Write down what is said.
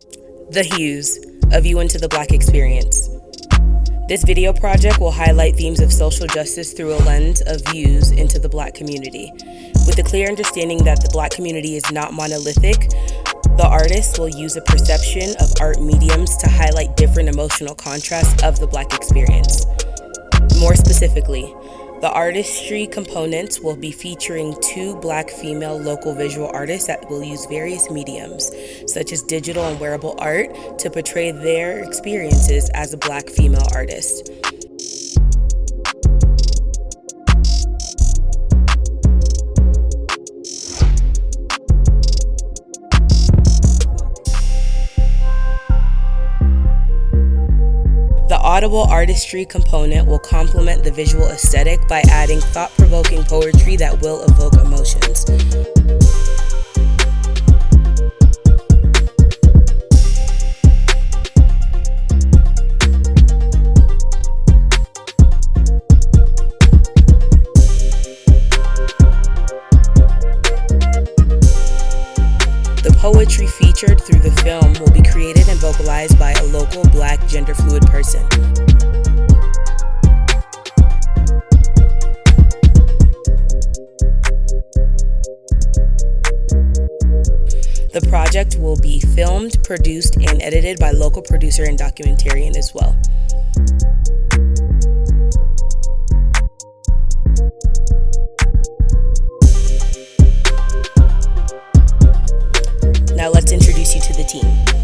The Hues, A View into the Black Experience. This video project will highlight themes of social justice through a lens of views into the Black community. With a clear understanding that the Black community is not monolithic, the artist will use a perception of art mediums to highlight different emotional contrasts of the Black experience. More specifically, the artistry components will be featuring two black female local visual artists that will use various mediums, such as digital and wearable art, to portray their experiences as a black female artist. Audible artistry component will complement the visual aesthetic by adding thought-provoking poetry that will evoke emotions. Poetry featured through the film will be created and vocalized by a local black gender fluid person. The project will be filmed, produced, and edited by local producer and documentarian as well. team.